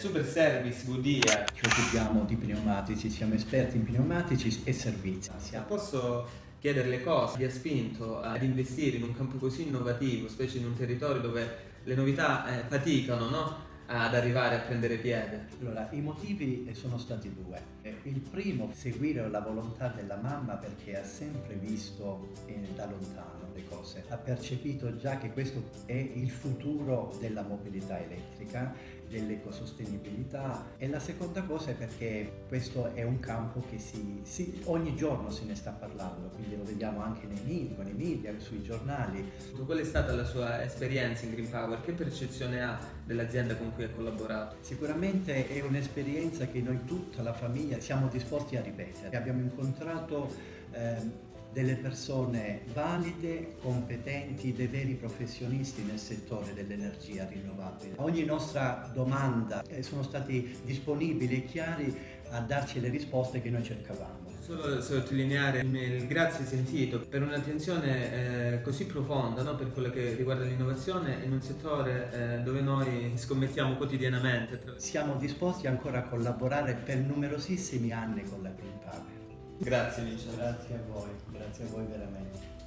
Super Service Goodyear. Ci occupiamo di pneumatici, siamo esperti in pneumatici e servizi. Se posso chiedere le cose vi ha spinto ad investire in un campo così innovativo, specie in un territorio dove le novità eh, faticano, no? ad arrivare a prendere piede? Allora, i motivi sono stati due. Eh, il primo, seguire la volontà della mamma perché ha sempre visto eh, da lontano le cose, ha percepito già che questo è il futuro della mobilità elettrica, dell'ecosostenibilità e la seconda cosa è perché questo è un campo che si, si, ogni giorno se ne sta parlando, quindi lo vediamo anche nei media, nei media, sui giornali. Qual è stata la sua esperienza in Green Power? Che percezione ha dell'azienda con cui ha collaborato? Sicuramente è un'esperienza che noi tutta la famiglia siamo disposti a ripetere. Abbiamo incontrato eh, delle persone valide, competenti, dei veri professionisti nel settore dell'energia rinnovabile. A ogni nostra domanda eh, sono stati disponibili e chiari a darci le risposte che noi cercavamo. Solo sottolineare il grazie sentito per un'attenzione eh, così profonda no? per quello che riguarda l'innovazione in un settore eh, dove noi scommettiamo quotidianamente. Siamo disposti ancora a collaborare per numerosissimi anni con la Green Power. Grazie Vincenzo. Grazie a voi, grazie a voi veramente.